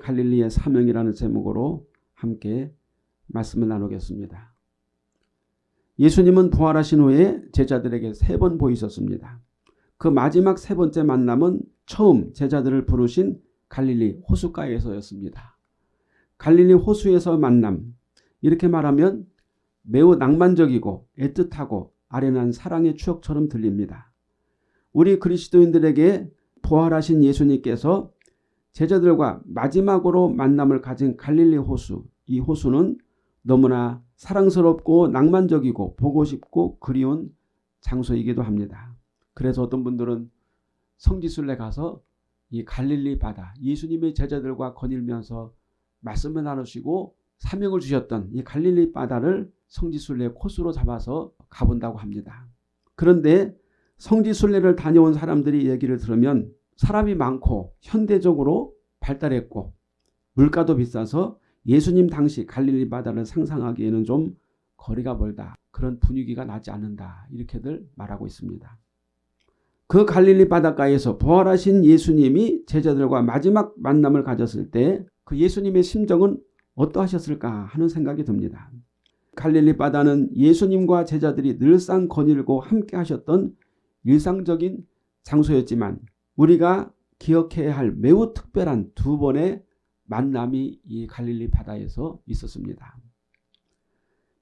갈릴리의 사명이라는 제목으로 함께 말씀을 나누겠습니다. 예수님은 부활하신 후에 제자들에게 세 번 보이셨습니다. 그 마지막 세 번째 만남은 처음 제자들을 부르신 갈릴리 호수가에서였습니다. 갈릴리 호수에서 만남 이렇게 말하면 매우 낭만적이고 애틋하고 아련한 사랑의 추억처럼 들립니다. 우리 그리스도인들에게 부활하신 예수님께서 제자들과 마지막으로 만남을 가진 갈릴리 호수 이 호수는 너무나 사랑스럽고 낭만적이고 보고 싶고 그리운 장소이기도 합니다. 그래서 어떤 분들은 성지순례 가서 이 갈릴리 바다 예수님의 제자들과 거닐면서 말씀을 나누시고 사명을 주셨던 이 갈릴리 바다를 성지순례 코스로 잡아서 가본다고 합니다. 그런데 성지순례를 다녀온 사람들이 얘기를 들으면 사람이 많고 현대적으로 발달했고 물가도 비싸서 예수님 당시 갈릴리 바다를 상상하기에는 좀 거리가 멀다. 그런 분위기가 나지 않는다. 이렇게들 말하고 있습니다. 그 갈릴리 바닷가에서 부활하신 예수님이 제자들과 마지막 만남을 가졌을 때 그 예수님의 심정은 어떠하셨을까 하는 생각이 듭니다. 갈릴리 바다는 예수님과 제자들이 늘상 거닐고 함께 하셨던 일상적인 장소였지만 우리가 기억해야 할 매우 특별한 두 번의 만남이 이 갈릴리 바다에서 있었습니다.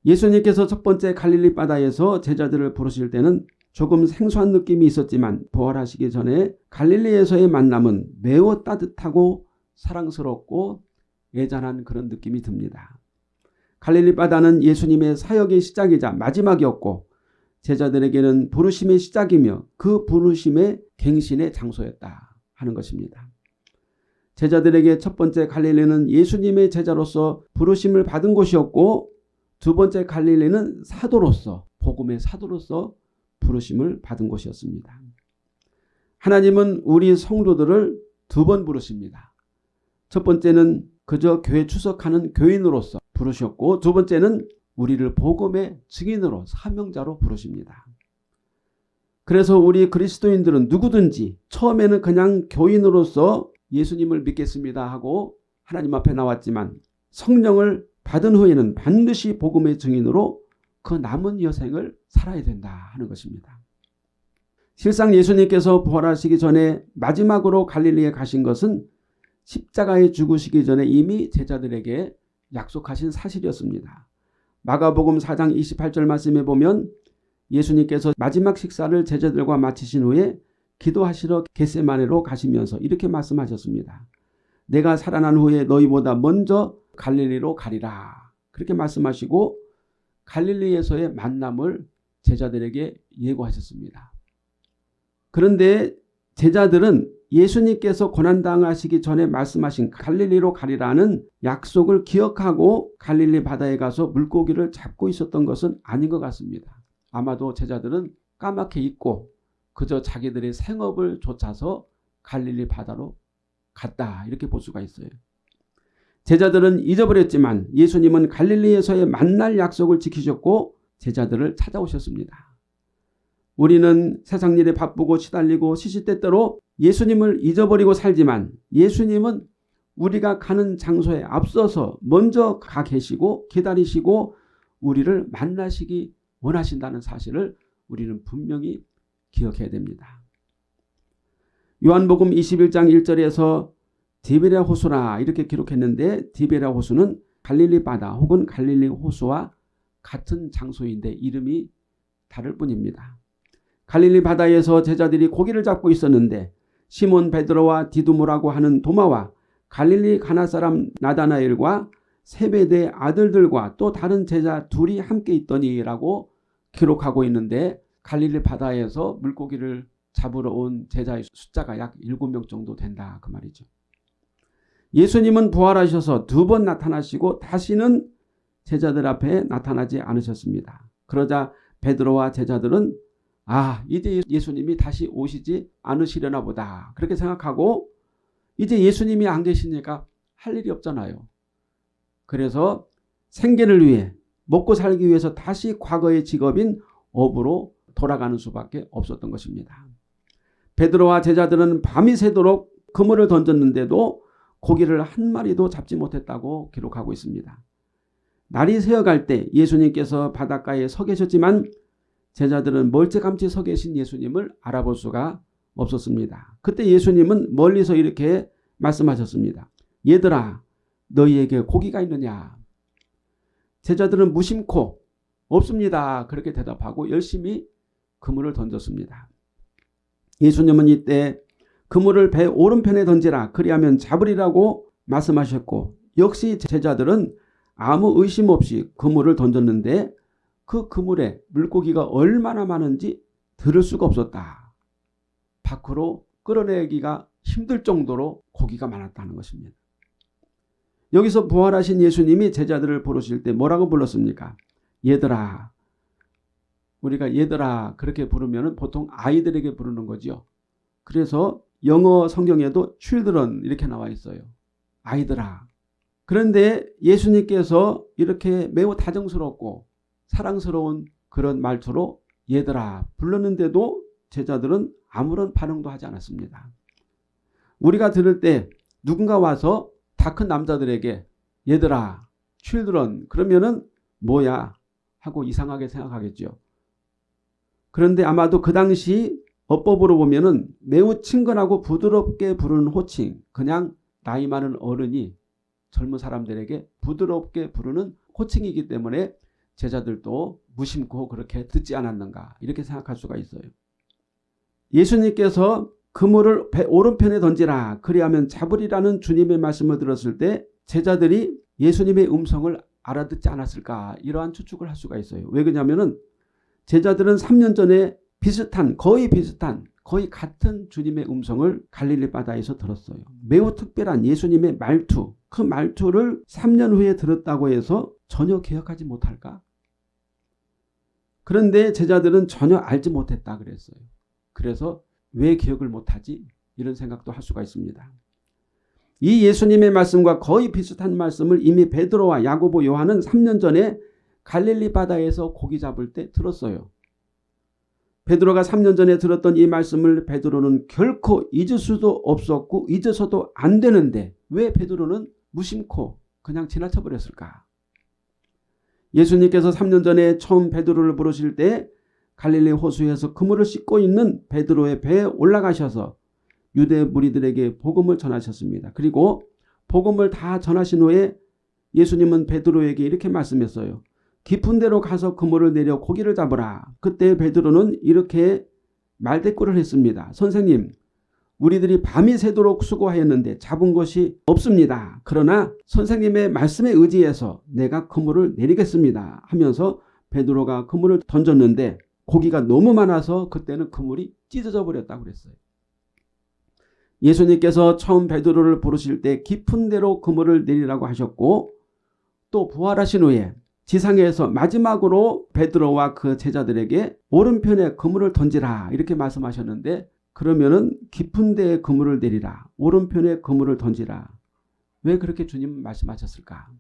예수님께서 첫 번째 갈릴리 바다에서 제자들을 부르실 때는 조금 생소한 느낌이 있었지만 부활하시기 전에 갈릴리에서의 만남은 매우 따뜻하고 사랑스럽고 애잔한 그런 느낌이 듭니다. 갈릴리 바다는 예수님의 사역의 시작이자 마지막이었고 제자들에게는 부르심의 시작이며 그 부르심의 갱신의 장소였다 하는 것입니다. 제자들에게 첫 번째 갈릴리는 예수님의 제자로서 부르심을 받은 곳이었고 두 번째 갈릴리는 사도로서 복음의 사도로서 부르심을 받은 곳이었습니다. 하나님은 우리 성도들을 두 번 부르십니다. 첫 번째는 그저 교회 추석하는 교인으로서 부르셨고 두 번째는 우리를 복음의 증인으로 사명자로 부르십니다. 그래서 우리 그리스도인들은 누구든지 처음에는 그냥 교인으로서 예수님을 믿겠습니다 하고 하나님 앞에 나왔지만 성령을 받은 후에는 반드시 복음의 증인으로 그 남은 여생을 살아야 된다 하는 것입니다. 실상 예수님께서 부활하시기 전에 마지막으로 갈릴리에 가신 것은 십자가에 죽으시기 전에 이미 제자들에게 약속하신 사실이었습니다. 마가복음 4장 28절 말씀에 보면 예수님께서 마지막 식사를 제자들과 마치신 후에 기도하시러 겟세마네로 가시면서 이렇게 말씀하셨습니다. 내가 살아난 후에 너희보다 먼저 갈릴리로 가리라. 그렇게 말씀하시고 갈릴리에서의 만남을 제자들에게 예고하셨습니다. 그런데 제자들은 예수님께서 고난당하시기 전에 말씀하신 갈릴리로 가리라는 약속을 기억하고 갈릴리 바다에 가서 물고기를 잡고 있었던 것은 아닌 것 같습니다. 아마도 제자들은 까맣게 잊고 그저 자기들의 생업을 좇아서 갈릴리 바다로 갔다 이렇게 볼 수가 있어요. 제자들은 잊어버렸지만 예수님은 갈릴리에서의 만날 약속을 지키셨고 제자들을 찾아오셨습니다. 우리는 세상 일에 바쁘고 시달리고 시시때때로 예수님을 잊어버리고 살지만 예수님은 우리가 가는 장소에 앞서서 먼저 가 계시고 기다리시고 우리를 만나시기 원하신다는 사실을 우리는 분명히 기억해야 됩니다. 요한복음 21장 1절에서 디베랴 호수라 이렇게 기록했는데 디베랴 호수는 갈릴리 바다 혹은 갈릴리 호수와 같은 장소인데 이름이 다를 뿐입니다. 갈릴리 바다에서 제자들이 고기를 잡고 있었는데 시몬 베드로와 디두모라고 하는 도마와 갈릴리 가나 사람 나다나엘과 세베대 아들들과 또 다른 제자 둘이 함께 있더니라고 기록하고 있는데 갈릴리 바다에서 물고기를 잡으러 온 제자의 숫자가 약 7명 정도 된다 그 말이죠. 예수님은 부활하셔서 두 번 나타나시고 다시는 제자들 앞에 나타나지 않으셨습니다. 그러자 베드로와 제자들은 아 이제 예수님이 다시 오시지 않으시려나 보다 그렇게 생각하고 이제 예수님이 안 계시니까 할 일이 없잖아요. 그래서 생계를 위해 먹고 살기 위해서 다시 과거의 직업인 업으로 돌아가는 수밖에 없었던 것입니다. 베드로와 제자들은 밤이 새도록 그물을 던졌는데도 고기를 한 마리도 잡지 못했다고 기록하고 있습니다. 날이 새어갈 때 예수님께서 바닷가에 서 계셨지만 제자들은 멀찌감치 서 계신 예수님을 알아볼 수가 없었습니다. 그때 예수님은 멀리서 이렇게 말씀하셨습니다. 얘들아 너희에게 고기가 있느냐? 제자들은 무심코 없습니다. 그렇게 대답하고 열심히 그물을 던졌습니다. 예수님은 이때 그물을 배 오른편에 던지라 그리하면 잡으리라고 말씀하셨고 역시 제자들은 아무 의심 없이 그물을 던졌는데 그 그물에 물고기가 얼마나 많은지 들을 수가 없었다. 밖으로 끌어내기가 힘들 정도로 고기가 많았다는 것입니다. 여기서 부활하신 예수님이 제자들을 부르실 때 뭐라고 불렀습니까? 얘들아. 우리가 얘들아 그렇게 부르면 보통 아이들에게 부르는 거죠. 그래서 영어 성경에도 children 이렇게 나와 있어요. 아이들아. 그런데 예수님께서 이렇게 매우 다정스럽고 사랑스러운 그런 말투로 얘들아 불렀는데도 제자들은 아무런 반응도 하지 않았습니다. 우리가 들을 때 누군가 와서 다 큰 남자들에게 얘들아 children 그러면은 뭐야 하고 이상하게 생각하겠죠. 그런데 아마도 그 당시 어법으로 보면은 매우 친근하고 부드럽게 부르는 호칭 그냥 나이 많은 어른이 젊은 사람들에게 부드럽게 부르는 호칭이기 때문에 제자들도 무심코 그렇게 듣지 않았는가 이렇게 생각할 수가 있어요. 예수님께서 그물을 배 오른편에 던지라 그리하면 잡으리라는 주님의 말씀을 들었을 때 제자들이 예수님의 음성을 알아듣지 않았을까 이러한 추측을 할 수가 있어요. 왜 그러냐면은 제자들은 3년 전에 비슷한 거의 비슷한 거의 같은 주님의 음성을 갈릴리 바다에서 들었어요. 매우 특별한 예수님의 말투 그 말투를 3년 후에 들었다고 해서 전혀 기억하지 못할까? 그런데 제자들은 전혀 알지 못했다 그랬어요. 그래서 왜 기억을 못하지? 이런 생각도 할 수가 있습니다. 이 예수님의 말씀과 거의 비슷한 말씀을 이미 베드로와 야고보 요한은 3년 전에 갈릴리 바다에서 고기 잡을 때 들었어요. 베드로가 3년 전에 들었던 이 말씀을 베드로는 결코 잊을 수도 없었고 잊어서도 안 되는데 왜 베드로는 무심코 그냥 지나쳐 버렸을까? 예수님께서 3년 전에 처음 베드로를 부르실 때 갈릴리 호수에서 그물을 씻고 있는 베드로의 배에 올라가셔서 유대 무리들에게 복음을 전하셨습니다. 그리고 복음을 다 전하신 후에 예수님은 베드로에게 이렇게 말씀했어요. 깊은 데로 가서 그물을 내려 고기를 잡으라. 그때 베드로는 이렇게 말대꾸를 했습니다. 선생님 우리들이 밤이 새도록 수고하였는데 잡은 것이 없습니다. 그러나 선생님의 말씀에 의지해서 내가 그물을 내리겠습니다. 하면서 베드로가 그물을 던졌는데 고기가 너무 많아서 그때는 그물이 찢어져 버렸다고 그랬어요. 예수님께서 처음 베드로를 부르실 때 깊은 데로 그물을 내리라고 하셨고 또 부활하신 후에 지상에서 마지막으로 베드로와 그 제자들에게 오른편에 그물을 던지라 이렇게 말씀하셨는데 그러면은 깊은 데에 그물을 내리라. 오른편에 그물을 던지라. 왜 그렇게 주님 말씀하셨을까?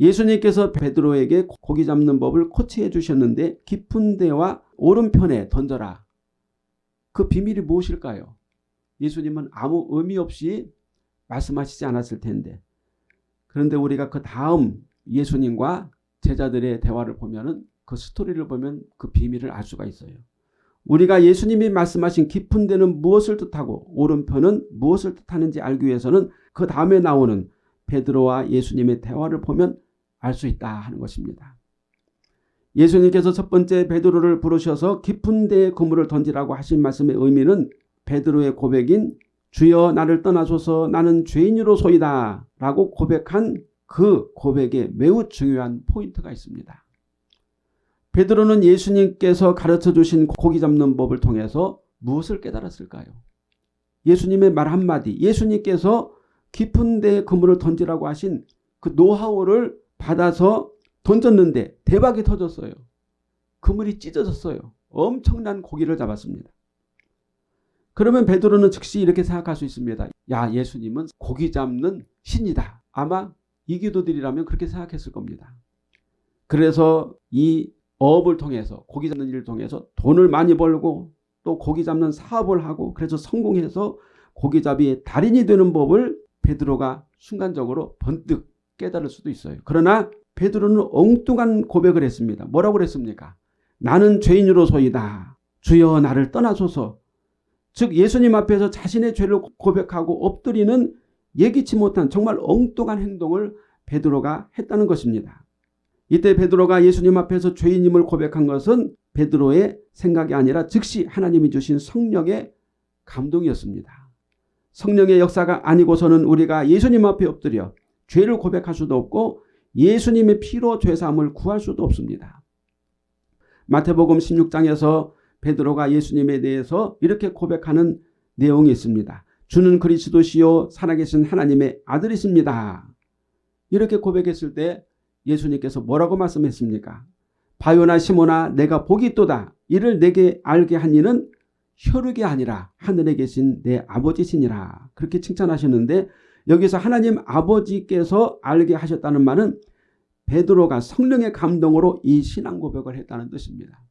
예수님께서 베드로에게 고기 잡는 법을 코치해 주셨는데 깊은 데와 오른편에 던져라. 그 비밀이 무엇일까요? 예수님은 아무 의미 없이 말씀하시지 않았을 텐데 그런데 우리가 그 다음 예수님과 제자들의 대화를 보면 그 스토리를 보면 그 비밀을 알 수가 있어요. 우리가 예수님이 말씀하신 깊은 데는 무엇을 뜻하고 오른편은 무엇을 뜻하는지 알기 위해서는 그 다음에 나오는 베드로와 예수님의 대화를 보면 알 수 있다 하는 것입니다. 예수님께서 첫 번째 베드로를 부르셔서 깊은 데에 그물을 던지라고 하신 말씀의 의미는 베드로의 고백인 주여 나를 떠나소서 나는 죄인이로소이다 라고 고백한 그 고백에 매우 중요한 포인트가 있습니다. 베드로는 예수님께서 가르쳐 주신 고기 잡는 법을 통해서 무엇을 깨달았을까요? 예수님의 말 한마디 예수님께서 깊은 데에 그물을 던지라고 하신 그 노하우를 받아서 던졌는데 대박이 터졌어요. 그물이 찢어졌어요. 엄청난 고기를 잡았습니다. 그러면 베드로는 즉시 이렇게 생각할 수 있습니다. 야 예수님은 고기 잡는 신이다. 아마 이기도들이라면 그렇게 생각했을 겁니다. 그래서 이어 업을 통해서 고기 잡는 일을 통해서 돈을 많이 벌고 또 고기 잡는 사업을 하고 그래서 성공해서 고기잡이의 달인이 되는 법을 베드로가 순간적으로 번뜩 깨달을 수도 있어요. 그러나 베드로는 엉뚱한 고백을 했습니다. 뭐라고 그랬습니까? 나는 죄인으로소이다. 주여 나를 떠나소서. 즉 예수님 앞에서 자신의 죄를 고백하고 엎드리는 예기치 못한 정말 엉뚱한 행동을 베드로가 했다는 것입니다. 이때 베드로가 예수님 앞에서 죄인임을 고백한 것은 베드로의 생각이 아니라 즉시 하나님이 주신 성령의 감동이었습니다. 성령의 역사가 아니고서는 우리가 예수님 앞에 엎드려 죄를 고백할 수도 없고 예수님의 피로 죄사함을 구할 수도 없습니다. 마태복음 16장에서 베드로가 예수님에 대해서 이렇게 고백하는 내용이 있습니다. 주는 그리스도시요 살아계신 하나님의 아들이십니다. 이렇게 고백했을 때 예수님께서 뭐라고 말씀했습니까? 바요나 시모나 내가 복이 있도다. 이를 내게 알게 한 이는 혈육이 아니라 하늘에 계신 내 아버지시니라. 그렇게 칭찬하셨는데 여기서 하나님 아버지께서 알게 하셨다는 말은 베드로가 성령의 감동으로 이 신앙 고백을 했다는 뜻입니다.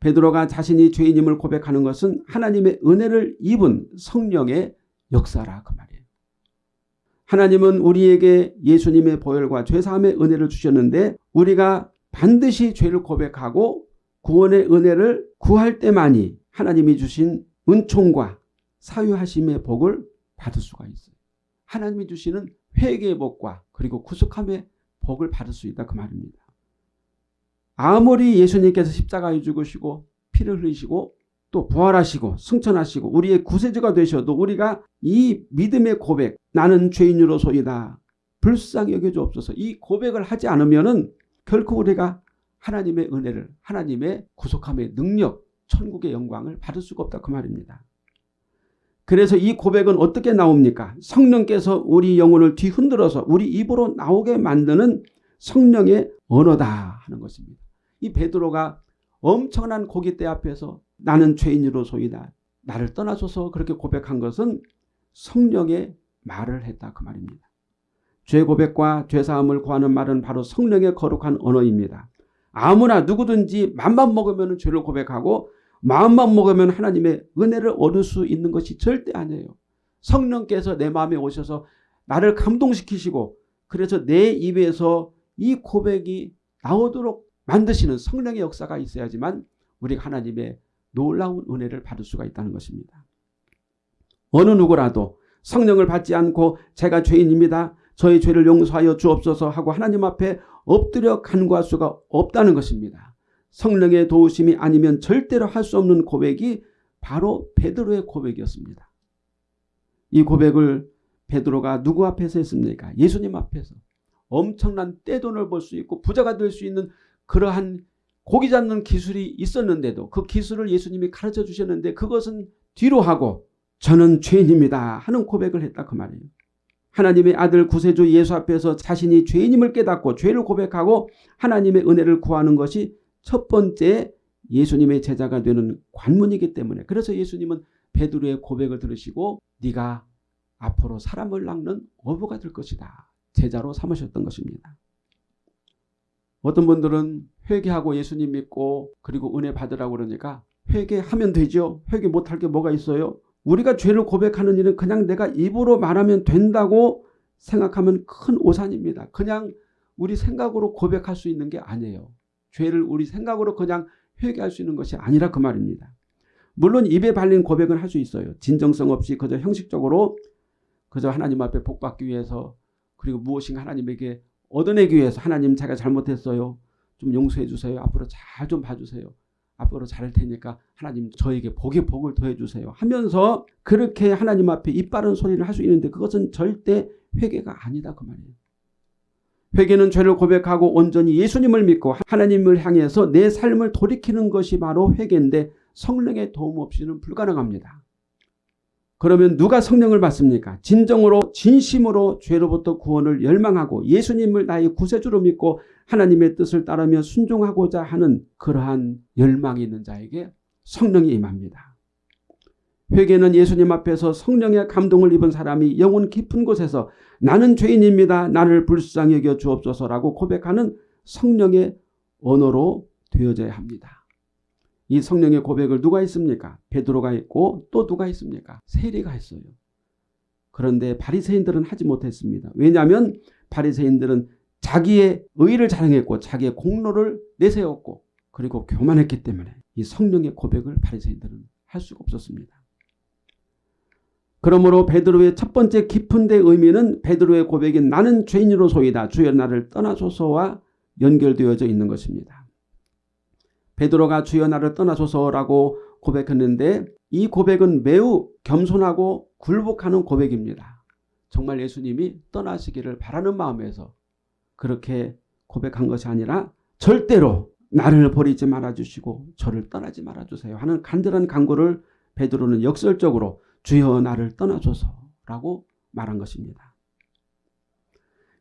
베드로가 자신이 죄인임을 고백하는 것은 하나님의 은혜를 입은 성령의 역사라 그 말이에요. 하나님은 우리에게 예수님의 보혈과 죄사함의 은혜를 주셨는데 우리가 반드시 죄를 고백하고 구원의 은혜를 구할 때만이 하나님이 주신 은총과 사유하심의 복을 받을 수가 있어요. 하나님이 주시는 회개의 복과 그리고 구속함의 복을 받을 수 있다 그 말입니다. 아무리 예수님께서 십자가에 죽으시고 피를 흘리시고 또 부활하시고 승천하시고 우리의 구세주가 되셔도 우리가 이 믿음의 고백 나는 죄인으로소이다. 불쌍히 여겨주옵소서 이 고백을 하지 않으면 은 결코 우리가 하나님의 은혜를 하나님의 구속함의 능력 천국의 영광을 받을 수가 없다 그 말입니다. 그래서 이 고백은 어떻게 나옵니까? 성령께서 우리 영혼을 뒤흔들어서 우리 입으로 나오게 만드는 성령의 언어다 하는 것입니다. 이 베드로가 엄청난 고깃대 앞에서 나는 죄인으로소이다. 나를 떠나소서 그렇게 고백한 것은 성령의 말을 했다 그 말입니다. 죄 고백과 죄사함을 구하는 말은 바로 성령의 거룩한 언어입니다. 아무나 누구든지 맘만 먹으면 죄를 고백하고 마음만 먹으면 하나님의 은혜를 얻을 수 있는 것이 절대 아니에요. 성령께서 내 마음에 오셔서 나를 감동시키시고 그래서 내 입에서 이 고백이 나오도록 만드시는 성령의 역사가 있어야지만 우리가 하나님의 놀라운 은혜를 받을 수가 있다는 것입니다. 어느 누구라도 성령을 받지 않고 제가 죄인입니다. 저의 죄를 용서하여 주옵소서 하고 하나님 앞에 엎드려 간구할 수가 없다는 것입니다. 성령의 도우심이 아니면 절대로 할 수 없는 고백이 바로 베드로의 고백이었습니다. 이 고백을 베드로가 누구 앞에서 했습니까? 예수님 앞에서. 엄청난 떼돈을 벌 수 있고 부자가 될 수 있는 그러한 고기 잡는 기술이 있었는데도 그 기술을 예수님이 가르쳐 주셨는데 그것은 뒤로 하고 저는 죄인입니다 하는 고백을 했다 그 말이에요. 하나님의 아들 구세주 예수 앞에서 자신이 죄인임을 깨닫고 죄를 고백하고 하나님의 은혜를 구하는 것이 첫 번째 예수님의 제자가 되는 관문이기 때문에 그래서 예수님은 베드로의 고백을 들으시고 네가 앞으로 사람을 낚는 어부가 될 것이다. 제자로 삼으셨던 것입니다. 어떤 분들은 회개하고 예수님 믿고 그리고 은혜 받으라고 그러니까 회개하면 되죠. 회개 못할 게 뭐가 있어요. 우리가 죄를 고백하는 일은 그냥 내가 입으로 말하면 된다고 생각하면 큰 오산입니다. 그냥 우리 생각으로 고백할 수 있는 게 아니에요. 죄를 우리 생각으로 그냥 회개할 수 있는 것이 아니라 그 말입니다. 물론 입에 발린 고백은 할 수 있어요. 진정성 없이 그저 형식적으로 그저 하나님 앞에 복받기 위해서 그리고 무엇인가 하나님에게 얻어내기 위해서 하나님 제가 잘못했어요. 좀 용서해 주세요. 앞으로 잘 좀 봐주세요. 앞으로 잘할 테니까 하나님 저에게 복의 복을 더해 주세요. 하면서 그렇게 하나님 앞에 입 바른 소리를 할 수 있는데 그것은 절대 회개가 아니다 그 말이에요. 회개는 죄를 고백하고 온전히 예수님을 믿고 하나님을 향해서 내 삶을 돌이키는 것이 바로 회개인데 성령의 도움 없이는 불가능합니다. 그러면 누가 성령을 받습니까? 진정으로 진심으로 죄로부터 구원을 열망하고 예수님을 나의 구세주로 믿고 하나님의 뜻을 따르며 순종하고자 하는 그러한 열망이 있는 자에게 성령이 임합니다. 회개는 예수님 앞에서 성령의 감동을 입은 사람이 영혼 깊은 곳에서 나는 죄인입니다. 나를 불쌍히 여겨 주옵소서라고 고백하는 성령의 언어로 되어져야 합니다. 이 성령의 고백을 누가 했습니까? 베드로가 했고 또 누가 했습니까? 세리가 했어요. 그런데 바리새인들은 하지 못했습니다. 왜냐하면 바리새인들은 자기의 의를 자랑했고 자기의 공로를 내세웠고 그리고 교만했기 때문에 이 성령의 고백을 바리새인들은 할 수가 없었습니다. 그러므로 베드로의 첫 번째 깊은 데 의미는 베드로의 고백인 나는 죄인으로소이다 주여 나를 떠나소서와 연결되어져 있는 것입니다. 베드로가 주여 나를 떠나소서라고 고백했는데 이 고백은 매우 겸손하고 굴복하는 고백입니다. 정말 예수님이 떠나시기를 바라는 마음에서 그렇게 고백한 것이 아니라 절대로 나를 버리지 말아주시고 저를 떠나지 말아주세요 하는 간절한 간구를 베드로는 역설적으로 주여 나를 떠나소서라고 말한 것입니다.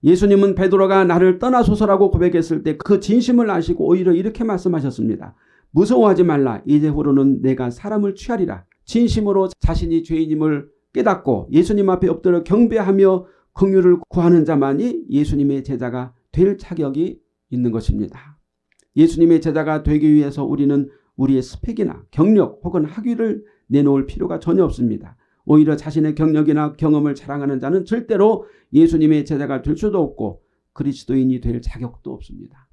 예수님은 베드로가 나를 떠나소서라고 고백했을 때 그 진심을 아시고 오히려 이렇게 말씀하셨습니다. 무서워하지 말라 이제후로는 내가 사람을 취하리라. 진심으로 자신이 죄인임을 깨닫고 예수님 앞에 엎드려 경배하며 긍휼을 구하는 자만이 예수님의 제자가 될 자격이 있는 것입니다. 예수님의 제자가 되기 위해서 우리는 우리의 스펙이나 경력 혹은 학위를 내놓을 필요가 전혀 없습니다. 오히려 자신의 경력이나 경험을 자랑하는 자는 절대로 예수님의 제자가 될 수도 없고 그리스도인이 될 자격도 없습니다.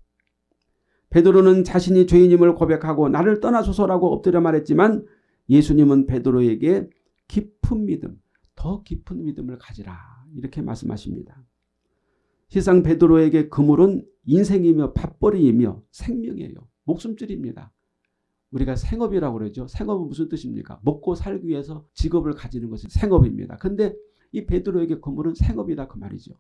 베드로는 자신이 죄인임을 고백하고 나를 떠나소서라고 엎드려 말했지만 예수님은 베드로에게 깊은 믿음, 더 깊은 믿음을 가지라 이렇게 말씀하십니다. 시상 베드로에게 그물은 인생이며 밥벌이이며 생명이에요. 목숨줄입니다. 우리가 생업이라고 그러죠. 생업은 무슨 뜻입니까? 먹고 살기 위해서 직업을 가지는 것이 생업입니다. 근데 이 베드로에게 그물은 생업이다 그 말이죠.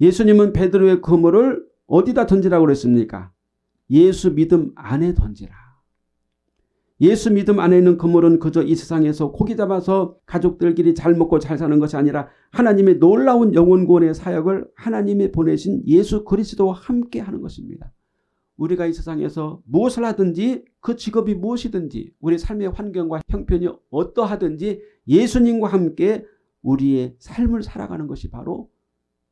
예수님은 베드로의 그물을 어디다 던지라고 그랬습니까? 예수 믿음 안에 던지라. 예수 믿음 안에 있는 그물은 그저 이 세상에서 고기 잡아서 가족들끼리 잘 먹고 잘 사는 것이 아니라 하나님의 놀라운 영혼 구원의 사역을 하나님이 보내신 예수 그리스도와 함께 하는 것입니다. 우리가 이 세상에서 무엇을 하든지 그 직업이 무엇이든지 우리 삶의 환경과 형편이 어떠하든지 예수님과 함께 우리의 삶을 살아가는 것이 바로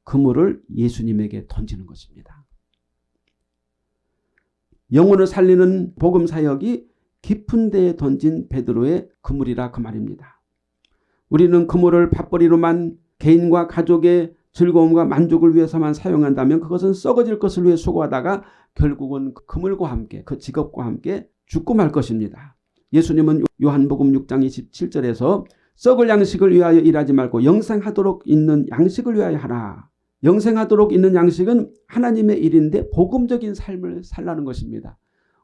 그물을 예수님에게 던지는 것입니다. 영혼을 살리는 복음 사역이 깊은 데에 던진 베드로의 그물이라 그 말입니다. 우리는 그물을 밥벌이로만 개인과 가족의 즐거움과 만족을 위해서만 사용한다면 그것은 썩어질 것을 위해 수고하다가 결국은 그물과 함께 그 직업과 함께 죽고 말 것입니다. 예수님은 요한복음 6장 27절에서 썩을 양식을 위하여 일하지 말고 영생하도록 있는 양식을 위하여 하라. 영생하도록 있는 양식은 하나님의 일인데 복음적인 삶을 살라는 것입니다.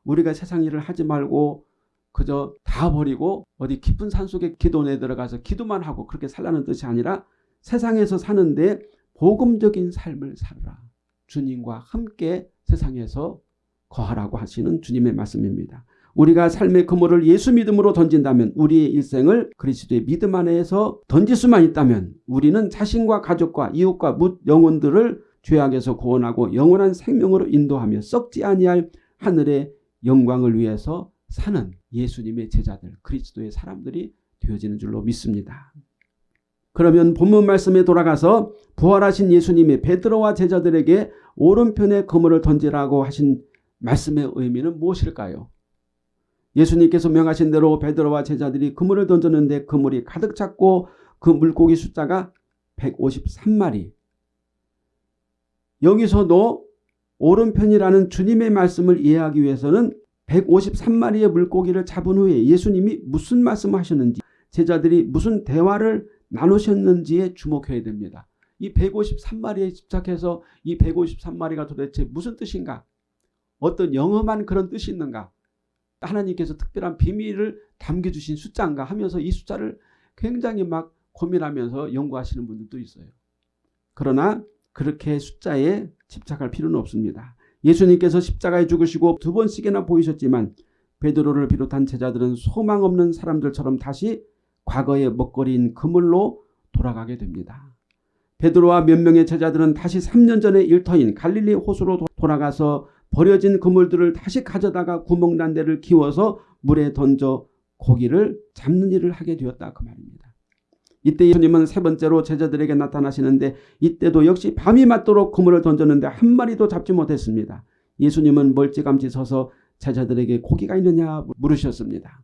우리가 세상 일을 하지 말고 그저 다 버리고 어디 깊은 산속에 기도원에 들어가서 기도만 하고 그렇게 살라는 뜻이 아니라 세상에서 사는데 복음적인 삶을 살라. 주님과 함께 세상에서 거하라고 하시는 주님의 말씀입니다. 우리가 삶의 그물을 예수 믿음으로 던진다면 우리의 일생을 그리스도의 믿음 안에서 던질 수만 있다면 우리는 자신과 가족과 이웃과 묻 영혼들을 죄악에서 구원하고 영원한 생명으로 인도하며 썩지 아니할 하늘의 영광을 위해서 사는 예수님의 제자들 그리스도의 사람들이 되어지는 줄로 믿습니다. 그러면 본문 말씀에 돌아가서 부활하신 예수님이 베드로와 제자들에게 오른편에 그물을 던지라고 하신 말씀의 의미는 무엇일까요? 예수님께서 명하신 대로 베드로와 제자들이 그물을 던졌는데 그물이 가득 찼고 그 물고기 숫자가 153마리. 여기서도 오른편이라는 주님의 말씀을 이해하기 위해서는 153마리의 물고기를 잡은 후에 예수님이 무슨 말씀을 하셨는지 제자들이 무슨 대화를 나누셨는지에 주목해야 됩니다. 이 153마리에 집착해서 이 153마리가 도대체 무슨 뜻인가? 어떤 영험한 그런 뜻이 있는가? 하나님께서 특별한 비밀을 담겨주신 숫자인가 하면서 이 숫자를 굉장히 막 고민하면서 연구하시는 분들도 있어요. 그러나 그렇게 숫자에 집착할 필요는 없습니다. 예수님께서 십자가에 죽으시고 두 번씩이나 보이셨지만 베드로를 비롯한 제자들은 소망 없는 사람들처럼 다시 과거의 먹거리인 그물로 돌아가게 됩니다. 베드로와 몇 명의 제자들은 다시 3년 전의 일터인 갈릴리 호수로 돌아가서 버려진 그물들을 다시 가져다가 구멍난 데를 키워서 물에 던져 고기를 잡는 일을 하게 되었다 그 말입니다. 이때 예수님은 세 번째로 제자들에게 나타나시는데 이때도 역시 밤이 맞도록 그물을 던졌는데 한 마리도 잡지 못했습니다. 예수님은 멀찌감치 서서 제자들에게 고기가 있느냐 물으셨습니다.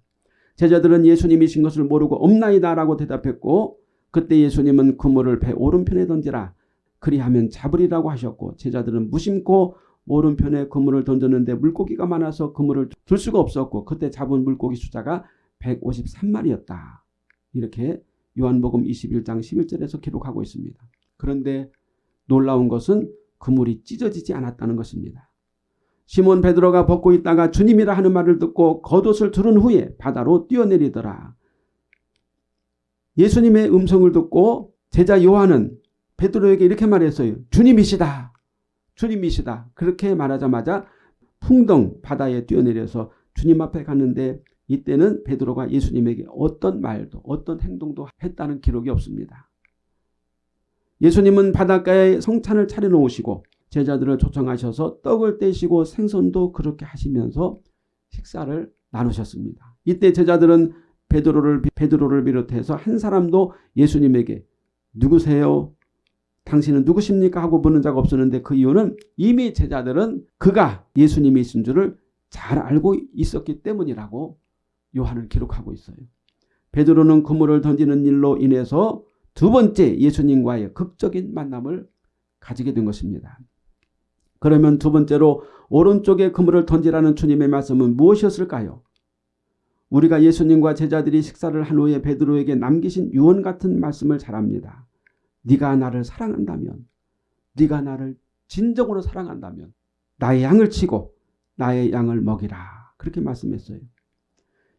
제자들은 예수님이신 것을 모르고 없나이다 라고 대답했고 그때 예수님은 그물을 배 오른편에 던지라 그리하면 잡으리라고 하셨고 제자들은 무심코 오른편에 그물을 던졌는데 물고기가 많아서 그물을 들 수가 없었고 그때 잡은 물고기 숫자가 153마리였다. 이렇게 요한복음 21장 11절에서 기록하고 있습니다. 그런데 놀라운 것은 그물이 찢어지지 않았다는 것입니다. 시몬 베드로가 벗고 있다가 주님이라 하는 말을 듣고 겉옷을 두른 후에 바다로 뛰어내리더라. 예수님의 음성을 듣고 제자 요한은 베드로에게 이렇게 말했어요. 주님이시다. 주님이시다. 그렇게 말하자마자 풍덩 바다에 뛰어내려서 주님 앞에 갔는데 이때는 베드로가 예수님에게 어떤 말도 어떤 행동도 했다는 기록이 없습니다. 예수님은 바닷가에 성찬을 차려놓으시고 제자들을 초청하셔서 떡을 떼시고 생선도 그렇게 하시면서 식사를 나누셨습니다. 이때 제자들은 베드로를 베드로를 비롯해서 한 사람도 예수님에게 누구세요? 당신은 누구십니까? 하고 묻는 자가 없었는데 그 이유는 이미 제자들은 그가 예수님이신 줄을 잘 알고 있었기 때문이라고 요한은 기록하고 있어요. 베드로는 그물을 던지는 일로 인해서 두 번째 예수님과의 극적인 만남을 가지게 된 것입니다. 그러면 두 번째로 오른쪽에 그물을 던지라는 주님의 말씀은 무엇이었을까요? 우리가 예수님과 제자들이 식사를 한 후에 베드로에게 남기신 유언 같은 말씀을 잘합니다. 네가 나를 사랑한다면 네가 나를 진정으로 사랑한다면 나의 양을 치고 나의 양을 먹이라. 그렇게 말씀했어요.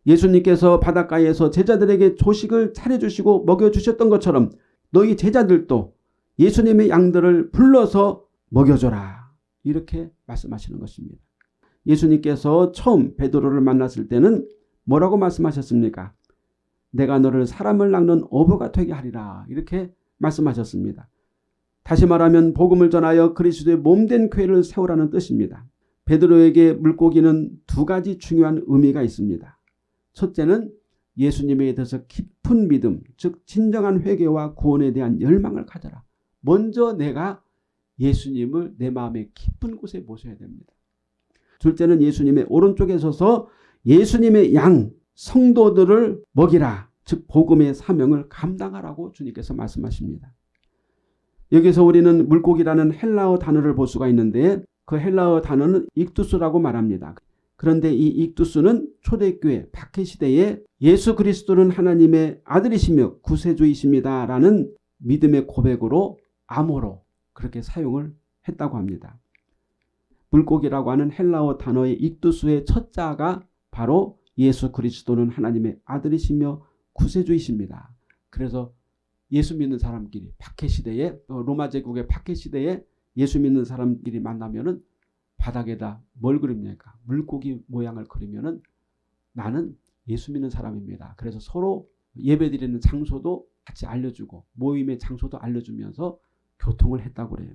예수님께서 바닷가에서 제자들에게 조식을 차려주시고 먹여주셨던 것처럼 너희 제자들도 예수님의 양들을 불러서 먹여줘라. 이렇게 말씀하시는 것입니다. 예수님께서 처음 베드로를 만났을 때는 뭐라고 말씀하셨습니까? 내가 너를 사람을 낚는 어부가 되게 하리라. 이렇게 말씀하셨습니다. 다시 말하면 복음을 전하여 그리스도의 몸된 교회를 세우라는 뜻입니다. 베드로에게 물고기는 두 가지 중요한 의미가 있습니다. 첫째는 예수님에 대해서 깊은 믿음, 즉 진정한 회개와 구원에 대한 열망을 가져라. 먼저 내가 예수님을 내 마음의 깊은 곳에 모셔야 됩니다. 둘째는 예수님의 오른쪽에 서서 예수님의 양, 성도들을 먹이라. 즉 복음의 사명을 감당하라고 주님께서 말씀하십니다. 여기서 우리는 물고기라는 헬라어 단어를 볼 수가 있는데 그 헬라어 단어는 익두스라고 말합니다. 그런데 이 익두스는 초대교회 박해시대에 예수 그리스도는 하나님의 아들이시며 구세주이십니다. 라는 믿음의 고백으로 암호로 그렇게 사용을 했다고 합니다. 물고기라고 하는 헬라어 단어의 익두스의 첫 자가 바로 예수 그리스도는 하나님의 아들이시며 구세주이십니다. 그래서 예수 믿는 사람끼리 박해 시대에 어, 로마 제국의 박해 시대에 예수 믿는 사람끼리 만나면은 바닥에다 뭘 그립니까? 물고기 모양을 그리면은 나는 예수 믿는 사람입니다. 그래서 서로 예배드리는 장소도 같이 알려주고 모임의 장소도 알려주면서 교통을 했다고 그래요.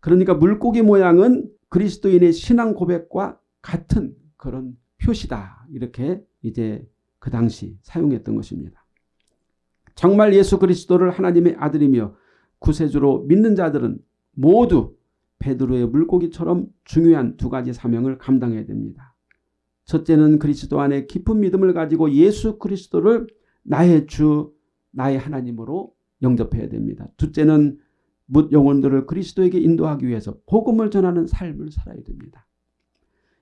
그러니까 물고기 모양은 그리스도인의 신앙 고백과 같은 그런 표시다. 이렇게 이제 그 당시 사용했던 것입니다. 정말 예수 그리스도를 하나님의 아들이며 구세주로 믿는 자들은 모두 베드로의 물고기처럼 중요한 두 가지 사명을 감당해야 됩니다. 첫째는 그리스도 안에 깊은 믿음을 가지고 예수 그리스도를 나의 주, 나의 하나님으로 영접해야 됩니다. 둘째는 묻 영혼들을 그리스도에게 인도하기 위해서 복음을 전하는 삶을 살아야 됩니다.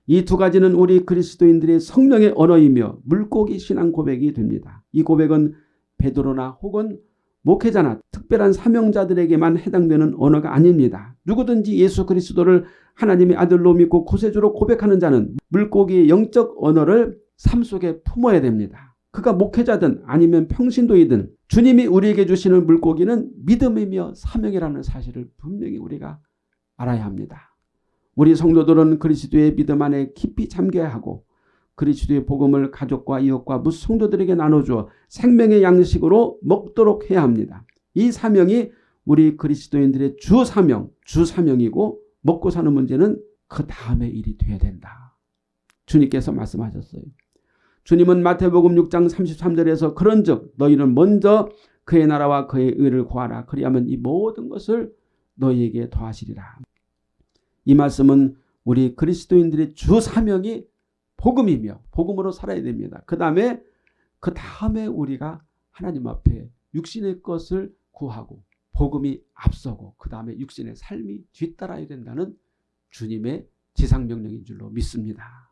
이 두 가지는 우리 그리스도인들의 성령의 언어이며 물고기 신앙 고백이 됩니다. 이 고백은 베드로나 혹은 목회자나 특별한 사명자들에게만 해당되는 언어가 아닙니다. 누구든지 예수 그리스도를 하나님의 아들로 믿고 구세주로 고백하는 자는 물고기의 영적 언어를 삶 속에 품어야 됩니다. 그가 목회자든 아니면 평신도이든 주님이 우리에게 주시는 물고기는 믿음이며 사명이라는 사실을 분명히 우리가 알아야 합니다. 우리 성도들은 그리스도의 믿음 안에 깊이 잠겨야 하고 그리스도의 복음을 가족과 이웃과 무성도들에게 나눠주어 생명의 양식으로 먹도록 해야 합니다. 이 사명이 우리 그리스도인들의 주 사명, 주 사명이고 먹고 사는 문제는 그 다음의 일이 돼야 된다. 주님께서 말씀하셨어요. 주님은 마태복음 6장 33절에서 그런 즉 너희는 먼저 그의 나라와 그의 의를 구하라. 그리하면 이 모든 것을 너희에게 더하시리라. 이 말씀은 우리 그리스도인들의 주 사명이 복음이며 복음으로 살아야 됩니다. 그 다음에 그 다음에 우리가 하나님 앞에 육신의 것을 구하고 복음이 앞서고 그 다음에 육신의 삶이 뒤따라야 된다는 주님의 지상명령인 줄로 믿습니다.